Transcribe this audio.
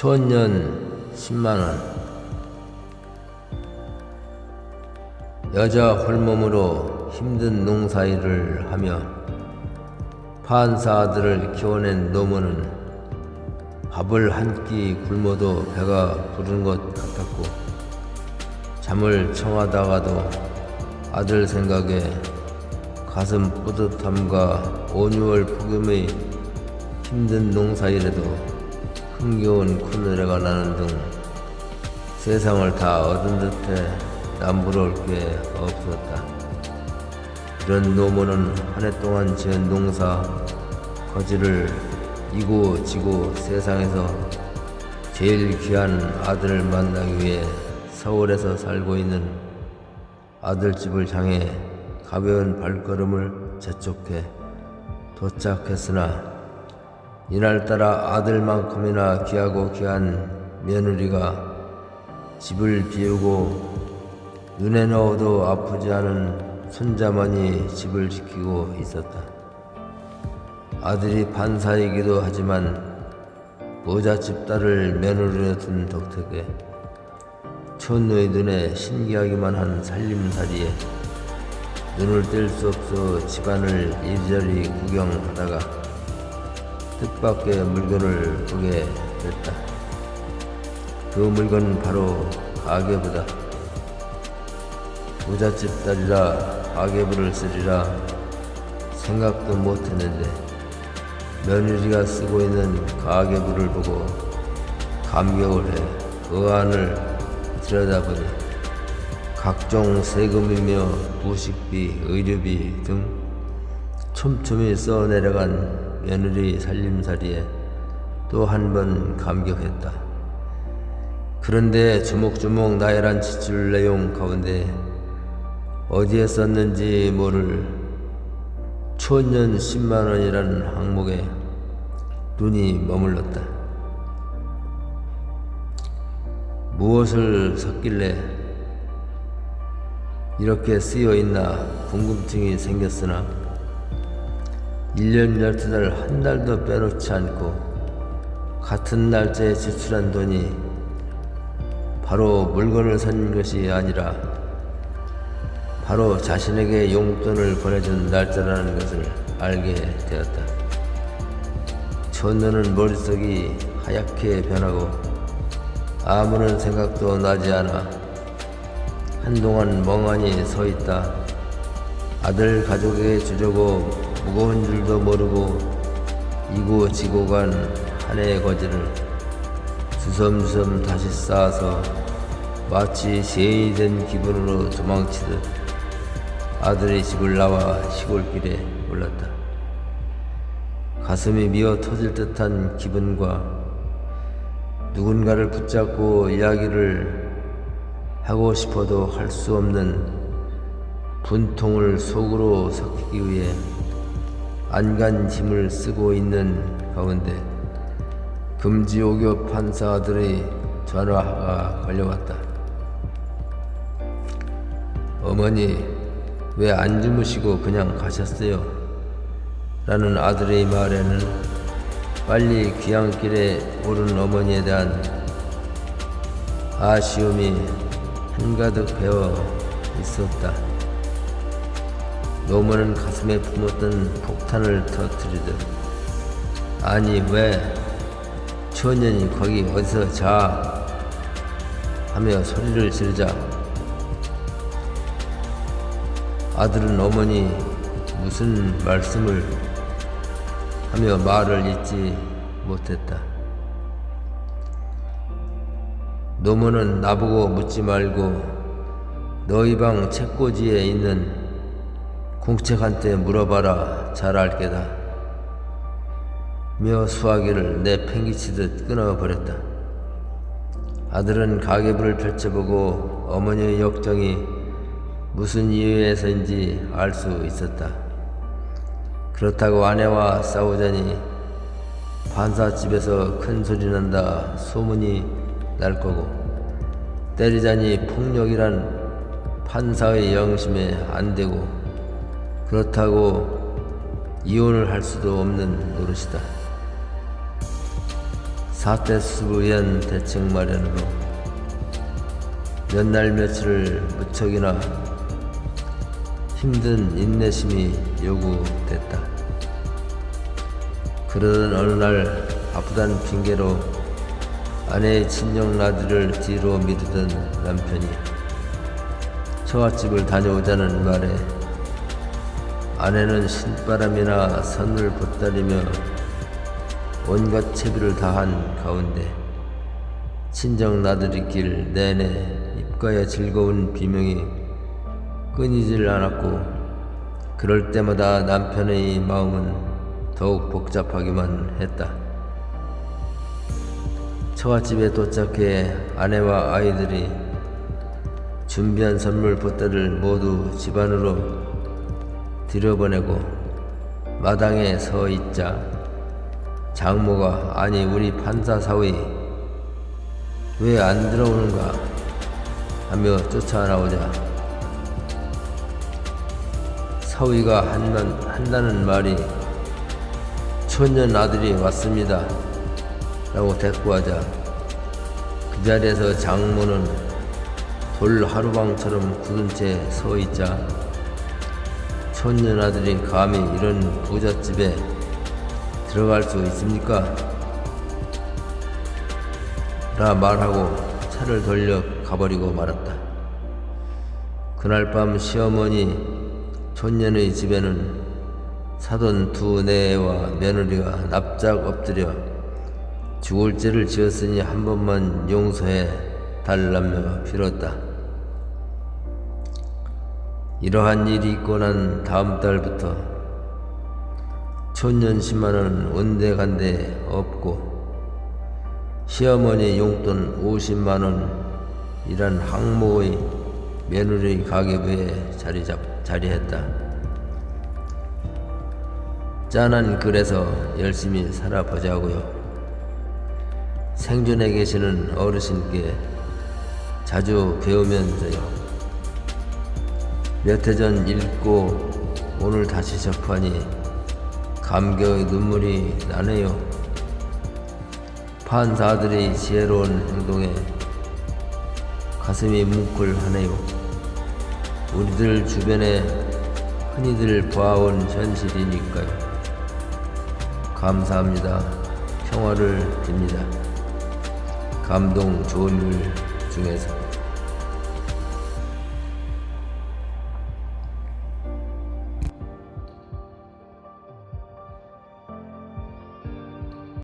초년 10만원. 여자 홀몸으로 힘든 농사일을 하며 판사 아들을 키워낸 노모는 밥을 한 끼 굶어도 배가 부른 것 같았고 잠을 청하다가도 아들 생각에 가슴 뿌듯함과 온유월 폭염의 힘든 농사일에도 흥겨운 콧노래가 나는 등 세상을 다 얻은 듯해 남부러울 게 없었다. 이런 노모는 한 해 동안 지은 농사 거지를 이고 지고 세상에서 제일 귀한 아들을 만나기 위해 서울에서 살고 있는 아들집을 향해 가벼운 발걸음을 재촉해 도착했으나 이날따라 아들만큼이나 귀하고 귀한 며느리가 집을 비우고 눈에 넣어도 아프지 않은 손자만이 집을 지키고 있었다. 아들이 판사이기도 하지만 모자집 딸을 며느리로 둔 덕택에 촌의 눈에 신기하기만 한 살림살이에 눈을 뗄 수 없어 집안을 이리저리 구경하다가 뜻밖의 물건을 보게 됐다. 그 물건은 바로 가계부다. 부잣집 딸이라 가계부를 쓰리라 생각도 못했는데 며느리가 쓰고 있는 가계부를 보고 감격을 해 그 안을 들여다보니 각종 세금이며 부식비, 의료비 등 촘촘히 써내려간 며느리 살림살이에 또 한 번 감격했다. 그런데 주목주목 나열한 지출 내용 가운데 어디에 썼는지 모를 초년 10만원이라는 항목에 눈이 머물렀다. 무엇을 섞길래 이렇게 쓰여 있나 궁금증이 생겼으나 1년 12달 한 달도 빼놓지 않고 같은 날짜에 지출한 돈이 바로 물건을 산 것이 아니라 바로 자신에게 용돈을 보내준 날짜라는 것을 알게 되었다. 천년은 머릿속이 하얗게 변하고 아무런 생각도 나지 않아 한동안 멍하니 서 있다. 아들 가족에게 주려고 무거운 줄도 모르고 이고 지고 간 한 해의 거지를 주섬주섬 다시 쌓아서 마치 세인이 된 기분으로 도망치듯 아들의 집을 나와 시골길에 올랐다. 가슴이 미어 터질 듯한 기분과 누군가를 붙잡고 이야기를 하고 싶어도 할 수 없는 분통을 속으로 삭히기 위해 안간 힘을 쓰고 있는 가운데 금지옥교 판사들의 전화가 걸려왔다. 어머니, 왜 안 주무시고 그냥 가셨어요? 라는 아들의 말에는 빨리 귀향길에 오른 어머니에 대한 아쉬움이 한가득 배어 있었다. 노모는 가슴에 품었던 폭탄을 터뜨리듯 아니 왜 초년이 거기 어디서 자 하며 소리를 지르자 아들은 어머니 무슨 말씀을 하며 말을 잇지 못했다. 노모는 나보고 묻지 말고 너희 방 책꽂이에 있는 공책한테 물어봐라 잘 알게다. 며 수화기를 내팽기치듯 끊어버렸다. 아들은 가계부를 펼쳐보고 어머니의 역정이 무슨 이유에서인지 알 수 있었다. 그렇다고 아내와 싸우자니 판사집에서 큰 소리 난다 소문이 날 거고 때리자니 폭력이란 판사의 영심에 안 되고 그렇다고 이혼을 할 수도 없는 노릇이다. 사태 수습을 위한 대책 마련으로 몇 날 며칠을 무척이나 힘든 인내심이 요구됐다. 그러던 어느 날 바쁘다는 핑계로 아내의 친정 나들이를 뒤로 미루던 남편이 처갓집을 다녀오자는 말에 아내는 신바람이나 선을 보따리며 온갖 채비를 다한 가운데 친정 나들이길 내내 입가에 즐거운 비명이 끊이질 않았고 그럴 때마다 남편의 마음은 더욱 복잡하기만 했다. 처갓집에 도착해 아내와 아이들이 준비한 선물 보따리를 모두 집안으로 들여보내고 마당에 서 있자 장모가 아니 우리 판사 사위 왜 안 들어오는가? 하며 쫓아나오자. 사위가 한만, 한다는 말이 초년 아들이 왔습니다 라고 대꾸하자 그 자리에서 장모는 돌 하루방처럼 굳은 채 서 있자 아들이 감히 이런 부잣집에 들어갈 수 있습니까? 라 말하고 차를 돌려 가버리고 말았다. 그날 밤 시어머니 촌년의 집에는 사돈 두 내와 며느리가 납작 엎드려 죽을 죄를 지었으니 한 번만 용서해 달라며 빌었다. 이러한 일이 있고 난 다음 달부터 촌년 10만원 온데간데 없고 시어머니 용돈 50만원 이란 항모의 며느리 가계부에 자리 잡, 자리했다. 짠한 글에서 열심히 살아보자고요. 생존에 계시는 어르신께 자주 배우면서요. 몇 해 전 읽고 오늘 다시 접하니 감격의 눈물이 나네요. 판사들의 지혜로운 행동에 가슴이 뭉클하네요. 우리들 주변에 흔히들 봐온 현실이니까요. 감사합니다. 평화를 빕니다. 감동 좋은 일 중에서.